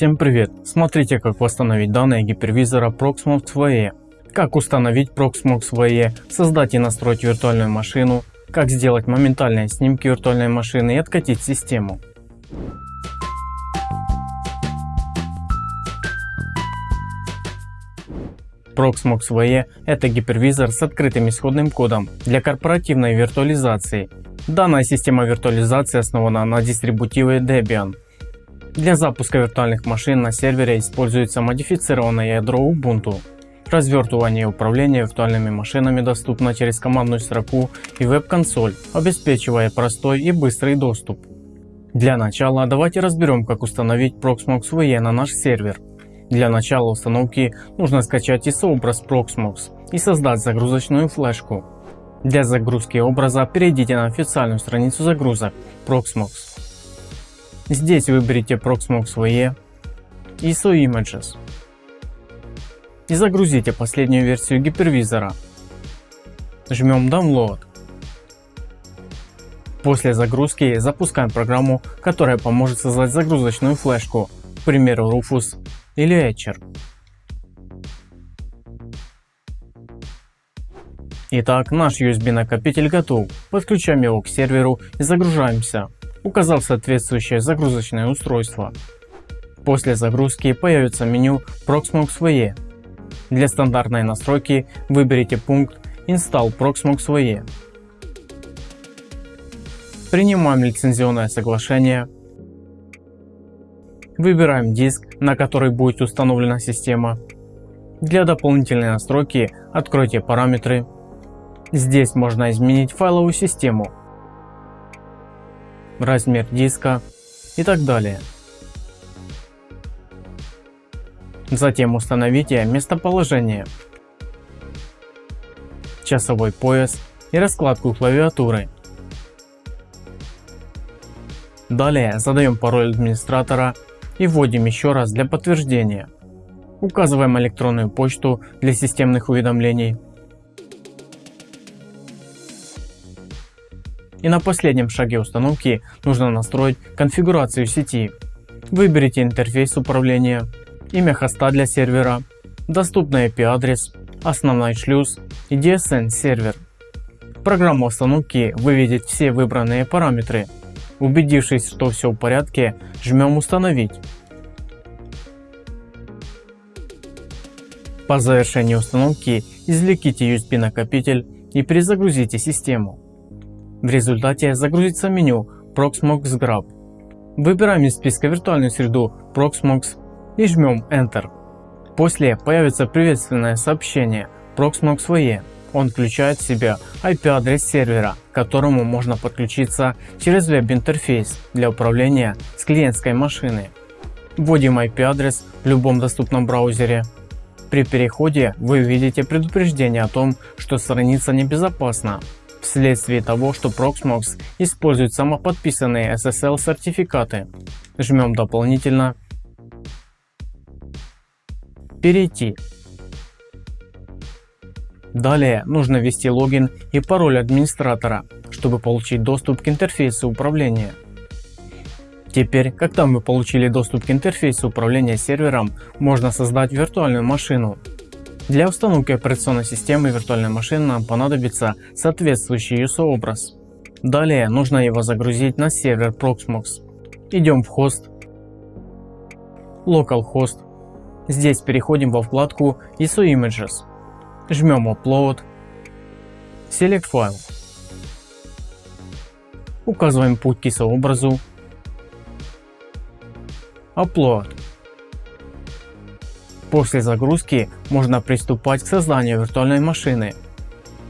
Всем привет! Смотрите как восстановить данные гипервизора Proxmox VE. Как установить Proxmox VE, создать и настроить виртуальную машину, как сделать моментальные снимки виртуальной машины и откатить систему. Proxmox VE – это гипервизор с открытым исходным кодом для корпоративной виртуализации. Данная система виртуализации основана на дистрибутиве Debian. Для запуска виртуальных машин на сервере используется модифицированное ядро Ubuntu. Развертывание и управление виртуальными машинами доступно через командную строку и веб-консоль, обеспечивая простой и быстрый доступ. Для начала давайте разберем как установить Proxmox VE на наш сервер. Для начала установки нужно скачать ISO-образ Proxmox и создать загрузочную флешку. Для загрузки образа перейдите на официальную страницу загрузок Proxmox. Здесь выберите Proxmox VE ISO Images и загрузите последнюю версию гипервизора. Жмем Download. После загрузки запускаем программу, которая поможет создать загрузочную флешку, к примеру Rufus или Etcher. Итак, наш USB накопитель готов. Подключаем его к серверу и загружаемся, указав соответствующее загрузочное устройство. После загрузки появится меню Proxmox VE. Для стандартной настройки выберите пункт Install Proxmox VE. Принимаем лицензионное соглашение Выбираем диск, на который будет установлена система. Для дополнительной настройки откройте параметры. Здесь можно изменить файловую систему, размер диска и так далее. Затем установите местоположение, часовой пояс и раскладку клавиатуры. Далее задаем пароль администратора и вводим еще раз для подтверждения. Указываем электронную почту для системных уведомлений. И на последнем шаге установки нужно настроить конфигурацию сети. Выберите интерфейс управления, имя хоста для сервера, доступный IP адрес, основной шлюз и DSN сервер. Программа установки выведет все выбранные параметры Убедившись, что все в порядке, жмем установить. По завершении установки извлеките USB накопитель и перезагрузите систему. В результате загрузится меню Proxmox Grab. Выбираем из списка виртуальную среду Proxmox и жмем Enter. После появится приветственное сообщение Proxmox VE он включает в себя IP-адрес сервера, к которому можно подключиться через веб-интерфейс для управления с клиентской машины. Вводим IP-адрес в любом доступном браузере. При переходе вы увидите предупреждение о том, что страница небезопасна вследствие того, что Proxmox использует самоподписанные SSL сертификаты. Жмем дополнительно. Перейти Далее нужно ввести логин и пароль администратора, чтобы получить доступ к интерфейсу управления. Теперь, когда мы получили доступ к интерфейсу управления сервером, можно создать виртуальную машину. Для установки операционной системы виртуальной машины нам понадобится соответствующий USO образ. Далее нужно его загрузить на сервер Proxmox. Идем в хост, localhost. Здесь переходим во вкладку ISO Images Жмем Upload, Select файл. Указываем путь к образу, Upload. После загрузки можно приступать к созданию виртуальной машины.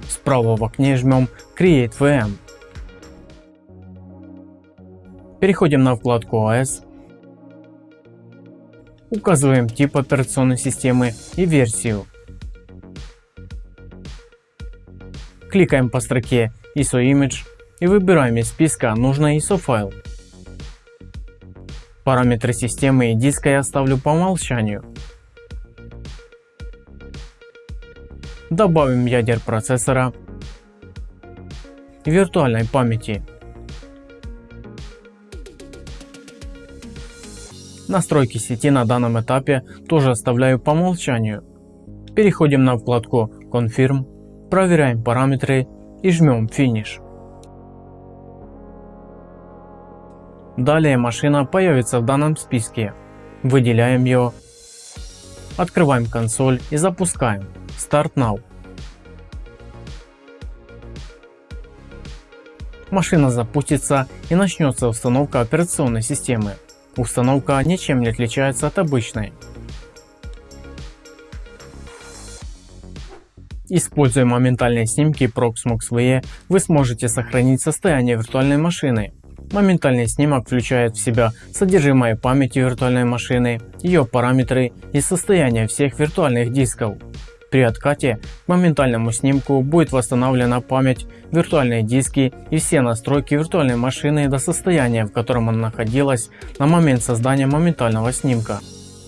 Справа в окне жмем Create VM. Переходим на вкладку OS. Указываем тип операционной системы и версию. Кликаем по строке ISO Image и выбираем из списка нужный ISO файл. Параметры системы и диска я оставлю по умолчанию. Добавим ядер процессора виртуальной памяти. Настройки сети на данном этапе тоже оставляю по умолчанию. Переходим на вкладку Confirm, проверяем параметры и жмем Finish. Далее машина появится в данном списке. Выделяем ее, открываем консоль и запускаем. Start Now. Машина запустится и начнется установка операционной системы. Установка ничем не отличается от обычной. Используя моментальные снимки Proxmox VE, вы сможете сохранить состояние виртуальной машины. Моментальный снимок включает в себя содержимое памяти виртуальной машины, ее параметры и состояние всех виртуальных дисков. При откате к моментальному снимку будет восстановлена память, виртуальные диски и все настройки виртуальной машины до состояния, в котором она находилась на момент создания моментального снимка.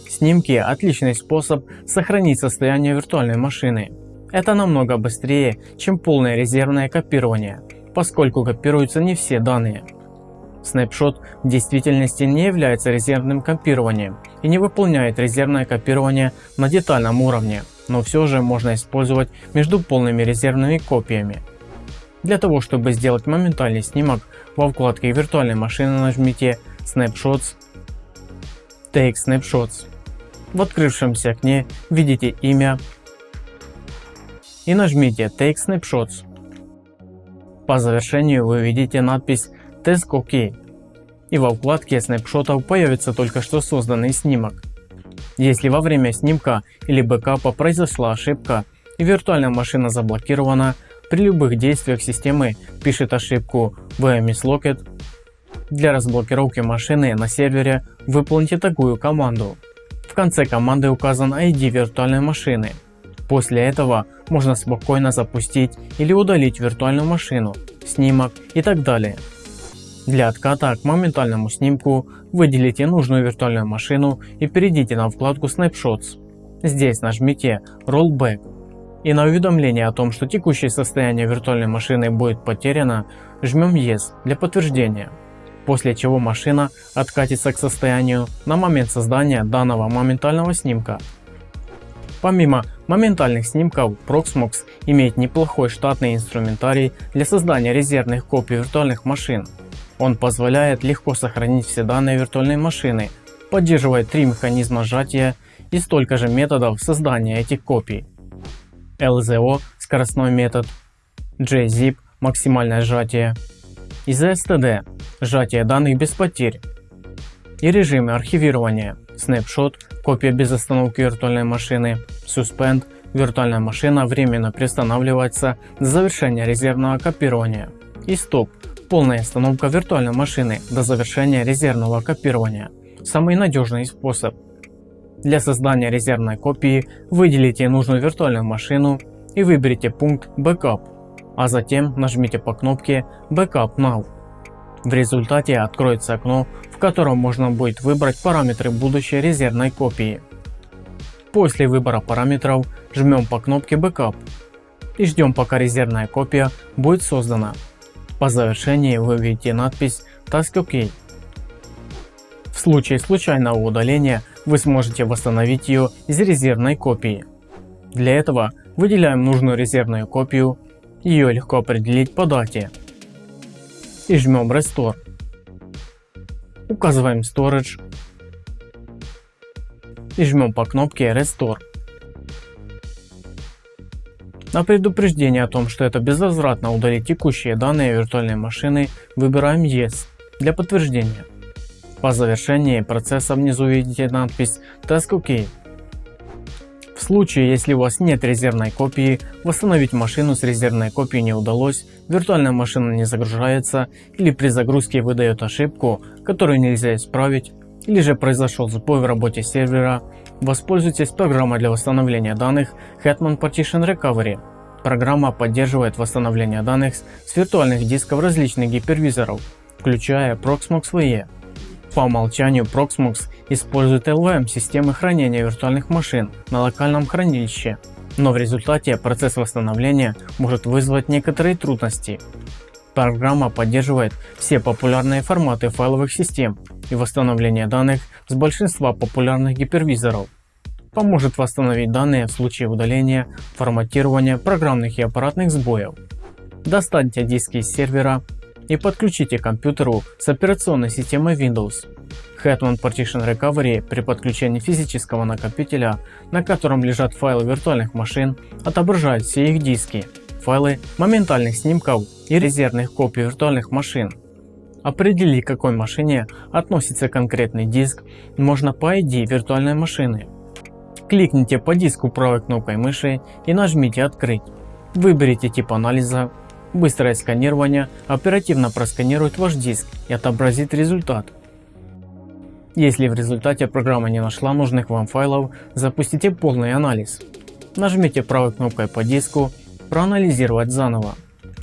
Снимки – отличный способ сохранить состояние виртуальной машины. Это намного быстрее, чем полное резервное копирование, поскольку копируются не все данные. Snapshot в действительности не является резервным копированием и не выполняет резервное копирование на детальном уровне но все же можно использовать между полными резервными копиями. Для того чтобы сделать моментальный снимок во вкладке виртуальной машины нажмите Snapshots, Take Snapshots. В открывшемся окне видите имя и нажмите Take Snapshots. По завершению вы видите надпись Test OK и во вкладке снапшотов появится только что созданный снимок. Если во время снимка или бэкапа произошла ошибка и виртуальная машина заблокирована, при любых действиях системы пишет ошибку VMS Locket. Для разблокировки машины на сервере выполните такую команду. В конце команды указан ID виртуальной машины. После этого можно спокойно запустить или удалить виртуальную машину, снимок и так далее. Для отката к моментальному снимку выделите нужную виртуальную машину и перейдите на вкладку Snapshots. Здесь нажмите Rollback и на уведомление о том, что текущее состояние виртуальной машины будет потеряно, жмем Yes для подтверждения. После чего машина откатится к состоянию на момент создания данного моментального снимка. Помимо моментальных снимков, Proxmox имеет неплохой штатный инструментарий для создания резервных копий виртуальных машин. Он позволяет легко сохранить все данные виртуальной машины, поддерживает три механизма сжатия и столько же методов создания этих копий. LZO – скоростной метод, JZIP – максимальное сжатие, и ZSTD – сжатие данных без потерь, и режимы архивирования, Snapshot – копия без остановки виртуальной машины, Suspend – виртуальная машина временно приостанавливается до завершения резервного копирования, и Stop Полная остановка виртуальной машины до завершения резервного копирования. Самый надежный способ. Для создания резервной копии выделите нужную виртуальную машину и выберите пункт Backup, а затем нажмите по кнопке Backup Now. В результате откроется окно, в котором можно будет выбрать параметры будущей резервной копии. После выбора параметров жмем по кнопке Backup и ждем пока резервная копия будет создана. По завершении вы видите надпись Task OK. В случае случайного удаления вы сможете восстановить ее из резервной копии. Для этого выделяем нужную резервную копию, ее легко определить по дате и жмем Restore. Указываем Storage и жмем по кнопке Restore. На предупреждение о том, что это безвозвратно удалить текущие данные виртуальной машины, выбираем Yes для подтверждения. По завершении процесса внизу видите надпись Task OK. В случае, если у вас нет резервной копии, восстановить машину с резервной копией не удалось, виртуальная машина не загружается или при загрузке выдает ошибку, которую нельзя исправить, или же произошел сбой в работе сервера, воспользуйтесь программой для восстановления данных Hetman Partition Recovery. Программа поддерживает восстановление данных с виртуальных дисков различных гипервизоров, включая Proxmox VE. По умолчанию Proxmox использует LVM системы хранения виртуальных машин на локальном хранилище, но в результате процесс восстановления может вызвать некоторые трудности. Программа поддерживает все популярные форматы файловых систем и восстановление данных с большинства популярных гипервизоров. Поможет восстановить данные в случае удаления, форматирования программных и аппаратных сбоев. Достаньте диски из сервера и подключите к компьютеру с операционной системой Windows. Hetman Partition Recovery при подключении физического накопителя, на котором лежат файлы виртуальных машин, отображает все их диски, файлы моментальных снимков и резервных копий виртуальных машин. Определить к какой машине относится конкретный диск можно по ID виртуальной машины. Кликните по диску правой кнопкой мыши и нажмите открыть. Выберите тип анализа. Быстрое сканирование оперативно просканирует ваш диск и отобразит результат. Если в результате программа не нашла нужных вам файлов, запустите полный анализ. Нажмите правой кнопкой по диску «Проанализировать заново».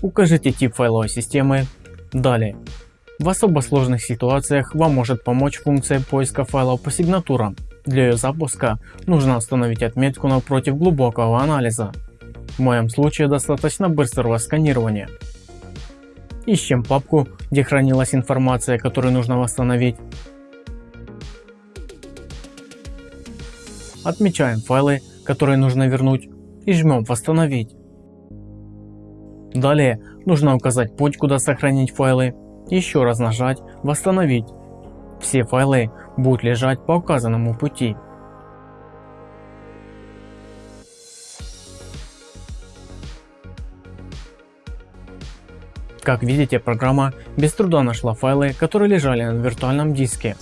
Укажите тип файловой системы. Далее. В особо сложных ситуациях вам может помочь функция поиска файлов по сигнатурам. Для ее запуска нужно установить отметку напротив глубокого анализа. В моем случае достаточно быстрого сканирования. Ищем папку, где хранилась информация, которую нужно восстановить. Отмечаем файлы, которые нужно вернуть и жмем восстановить. Далее нужно указать путь куда сохранить файлы, еще раз нажать восстановить. Все файлы будут лежать по указанному пути. Как видите программа без труда нашла файлы которые лежали на виртуальном диске.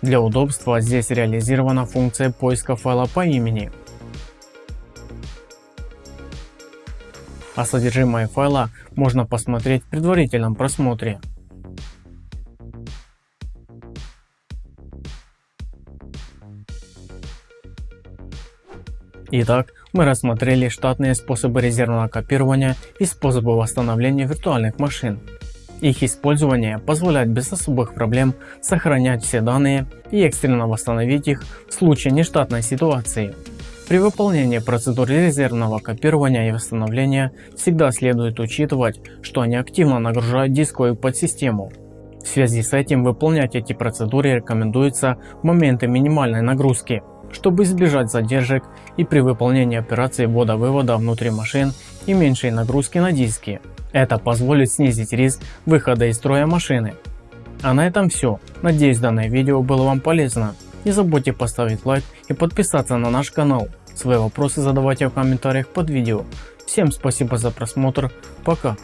Для удобства здесь реализирована функция поиска файла по имени. А содержимое файла можно посмотреть в предварительном просмотре. Итак, мы рассмотрели штатные способы резервного копирования и способы восстановления виртуальных машин. Их использование позволяет без особых проблем сохранять все данные и экстренно восстановить их в случае нештатной ситуации. При выполнении процедуры резервного копирования и восстановления всегда следует учитывать, что они активно нагружают дисковую подсистему. В связи с этим выполнять эти процедуры рекомендуется в моменты минимальной нагрузки, чтобы избежать задержек и при выполнении операции ввода-вывода внутри машин и меньшей нагрузки на диски. Это позволит снизить риск выхода из строя машины. А на этом все. Надеюсь данное видео было вам полезно. Не забудьте поставить лайк и подписаться на наш канал. Свои вопросы задавайте в комментариях под видео. Всем спасибо за просмотр. Пока.